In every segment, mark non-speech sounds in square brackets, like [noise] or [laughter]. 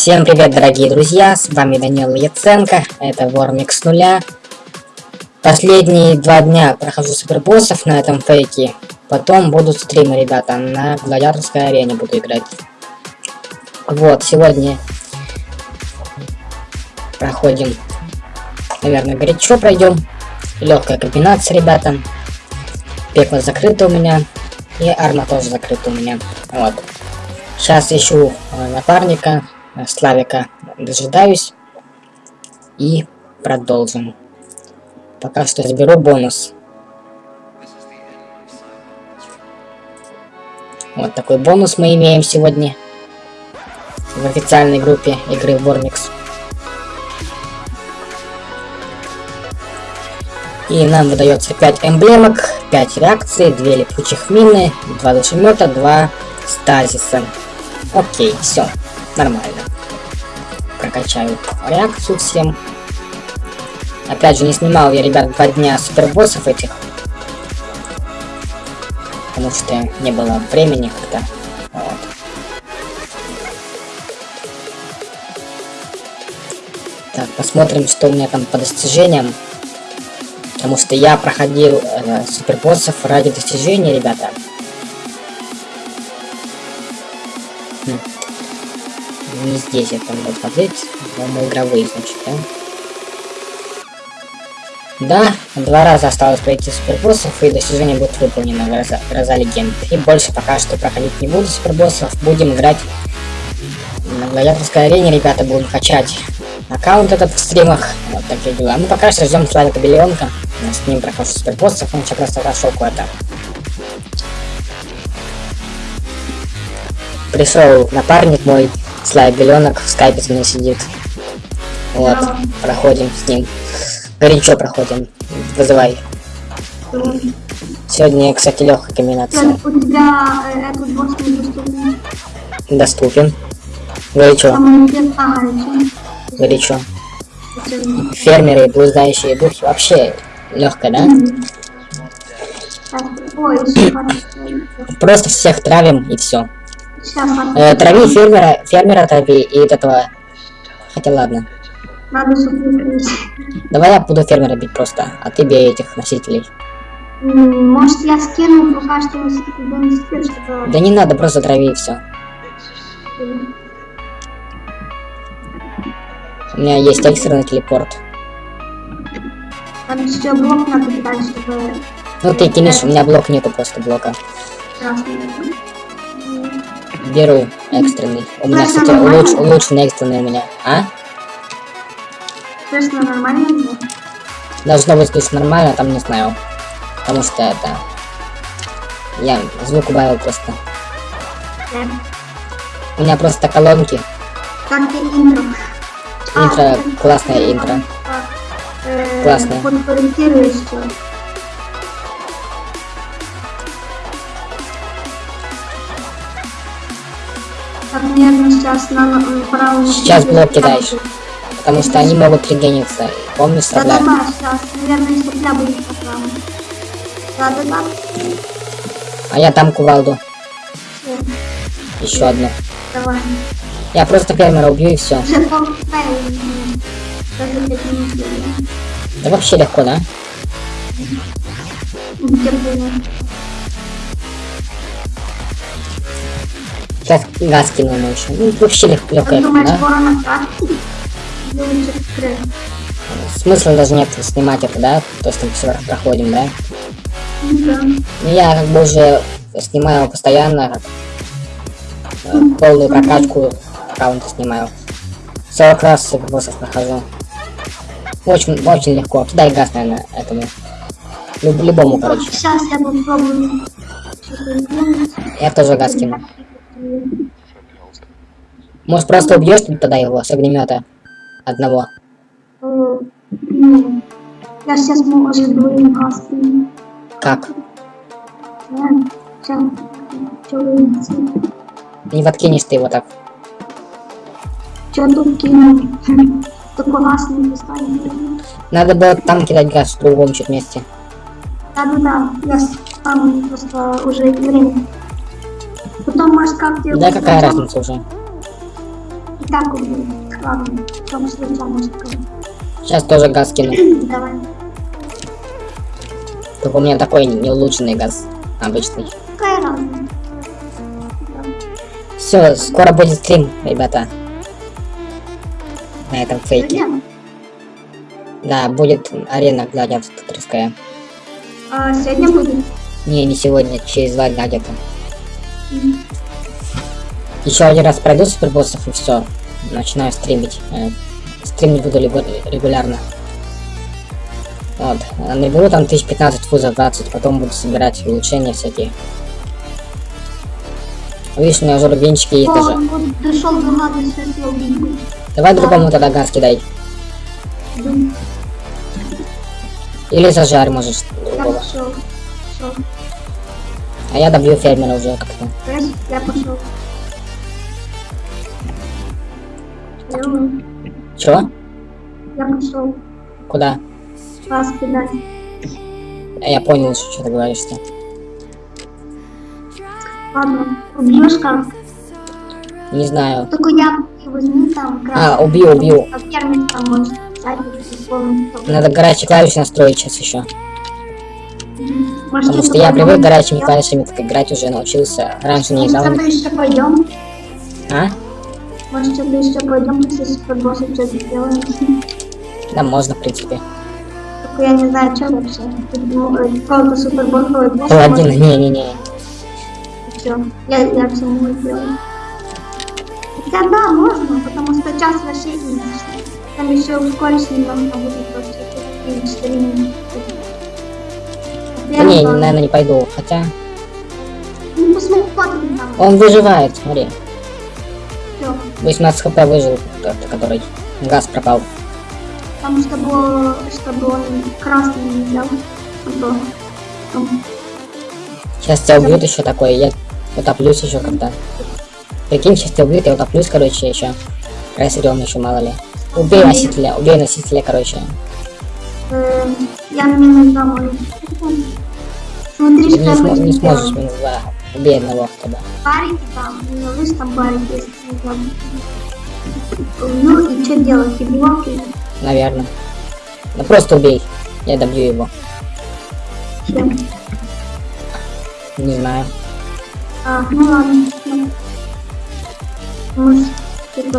Всем привет, дорогие друзья, с вами Данил Яценко, это Вормик с нуля. Последние два дня прохожу супербоссов на этом фейке, потом будут стримы, ребята, на гладиаторской арене буду играть. Вот, сегодня проходим, наверное, горячо пройдем, легкая комбинация, ребята. Пекло закрыто у меня, и арма тоже закрыта у меня, вот. Сейчас ищу э, напарника, Славика дожидаюсь. И продолжим. Пока что заберу бонус. Вот такой бонус мы имеем сегодня. В официальной группе игры Вормикс. И нам выдается 5 эмблемок, 5 реакций, 2 липучих мины, 2 душемета, 2 стазиса. Окей, все нормально. Прокачаю реакцию всем. Опять же, не снимал я, ребят, два дня супербоссов этих. Потому что не было времени как-то. Вот. Так, посмотрим, что у меня там по достижениям. Потому что я проходил э, супербоссов ради достижения, ребята. Не здесь это надо смотреть, но игровые, значит, да? Да, два раза осталось пройти супербоссов, и достижение будет выполнено, гроза, гроза легенд. И больше пока что проходить не буду супербоссов, будем играть на гладиаторской арене, ребята, будем качать аккаунт этот в стримах, вот такие дела. Ну, пока что ждем Славика Белионка, с ним прохожу супербоссов, он сейчас просто прошел куда-то. Пришел напарник мой, Слайд Беленок в скайпе с мной сидит. Вот, проходим с ним. Горячо проходим. Вызывай. Сегодня, кстати, легкая комбинация. У тебя э, этот босс недоступен. Доступен. Горячо. Горячо. Фермеры, блуждающие духи. Вообще легко, да? Просто всех травим и все. Э, трави фермера, фермера трави и этого. Хотя ладно. Надо Давай я буду фермера бить просто, а ты бей этих носителей. Может я скину пока что носитель, чтобы... Да не надо, просто трави и все. У меня есть экстренный телепорт. Там еще блок надо кидать, чтобы... Ну ты кинешь, у меня блок нету просто блока. Красный. Беру экстренный. У меня, кстати, улуч, улучшенный экстренный у меня. А? Слышно нормально? Должно быть слышно нормально, там не знаю. Потому что это... Я звук убавил просто. Да. У меня просто колонки. Как интро? Интро, а, классное интро. Э, классное. Сейчас на правом... Сейчас блок кидаешь. Потому что они могут регениться. Помнишь, сейчас. Наверное, будет по да, да. А я там кувалду. Еще одну. Давай. Я просто фермера убью и все. Да вообще легко, да? Сейчас газ кинул еще. Ну, вообще легко, легкая, да? Смысла даже нет снимать это, да? То, что мы все проходим, да? Да. Ну, я как бы уже снимаю постоянно э, полную прокачку аккаунта снимаю. 40 раз боссов прохожу. Очень, очень легко. Дай газ, наверное, этому. Люб, любому, короче. Сейчас я попробую. Я тоже газ кину. Может просто убьешь тогда его с огнемета одного? Я сейчас может двоим Как? Не подкинешь ты его так. Че тут кинул? [laughs] Такой газ не Надо было там кидать газ в другом чуть месте. Да-да-да, я там просто уже время. Потом может как Да какая разница уже? так убил. Ладно, в том случае может. Сейчас тоже газ кину. [clears throat] Давай. Только у меня такой не улучшенный газ. Обычный. Какая разница? Все, скоро будет стрим, ребята. На этом фейке. Да, будет арена гладиаторская. А, сегодня будет. Не, не сегодня, через два дня где-то. Еще один раз пройду супербоссов и все. Начинаю стримить. Э, Стримить буду регу- регулярно. Вот. А Наберу там 1015 фузов 20, потом буду собирать улучшения всякие. Видишь, у меня уже рубинчики есть О, даже. дошел до если убить. Давай другому тогда газ кидай. Дум. Или зажарь можешь Я другого. пошел. Пошел. А я добью фермера уже как-то. Я пошел. Чего? я пошел. Куда? Вас кидать. А Я понял, что ты говоришь-то. Ладно, убьешь как? Не знаю. Только я возьми там А, убью, убью. Надо горячие клавиши настроить сейчас еще. Может, Потому что я привык горячими клавишами так играть уже научился. Раньше не Может, играл. что-то еще пойдем? А? Может, что-то еще пойдем, если супербосса что-то сделаем? Да, можно, в принципе. Только я не знаю, что вообще. Ну, Какого-то супербосса босса. Паладин, не-не-не. Все, я, я все могу сделать. Хотя да, можно, потому что час вообще не Там еще ускорить немного будет просто. и четыре минуты. Да не, наверное, не пойду. Хотя, Ну, там. он выживает, смотри. Всё. 18 хп выжил, тот, который газ пропал. Там, чтобы, чтобы он красный не взял. Сейчас тебя убьют еще такое, я утоплюсь еще когда. Прикинь, сейчас тебя убьют, я утоплюсь, короче, еще. Рассерем еще, мало ли. Убей носителя, убей носителя, короче. э, я мне нужна мой. Смотри, не, буду не сможешь минус два. Убей одного тогда. Барики там, у меня выше там барики есть. не знаю. Ну и что делать? И блоки? Наверное. Ну просто убей. Я добью его. Чем? Не знаю. А, ну ладно. ну. Может, типа.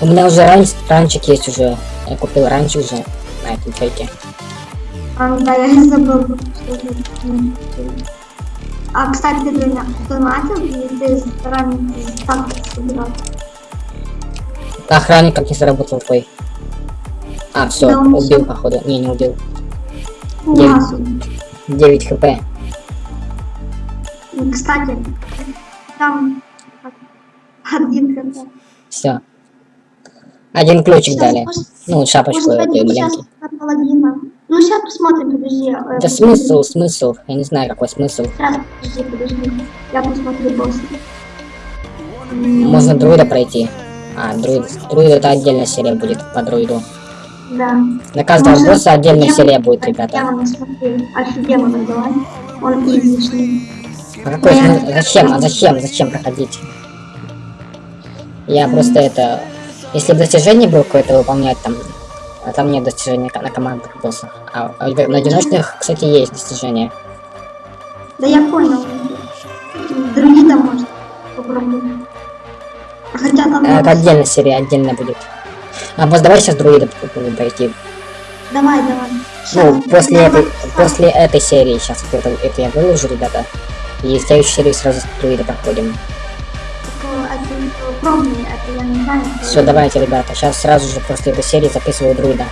У меня уже ранч, ранчик есть уже. Я купил ранч уже на этом фейке. А, да, я забыл, что это. А, кстати, ты дона- донатил, и ты ранее так собирал. Охранник как не заработал твой. А, все, Да, убил походу. Не, не убил. У Девять. нас. 9 хп. Кстати, там один хп. Все. Один ключик Сейчас, дали. может- Ну, шапочку этой они Ну, сейчас посмотрим, подожди. э, Да смысл, смысл. Я не знаю, какой смысл. Сейчас, подожди, подожди. Я посмотрю босса. Можно друида пройти. А, друид. Друид это отдельная серия будет по друиду. Да. На каждого Может, босса отдельная демон- серия будет, ребята. Демона смотри. Архидемона давай. Он изичный. А какой смысл? Зачем? А зачем? Зачем проходить? Я просто это... Если бы достижение было какое-то выполнять там, а там нет достижений на командных боссах. А на одиночных, кстати, есть достижения. Да я понял. Друида может попробовать. Хотя там... А, Это отдельная серия, отдельно будет. А босс, давай сейчас друида попробуем пройти. Давай, давай. Ну, Щас, после я этой, после этой серии сейчас это, это я выложу, ребята. И в следующей серии сразу друида проходим. Такое, это, Все, давайте, ребята. Сейчас сразу же после этой серии записываю друида.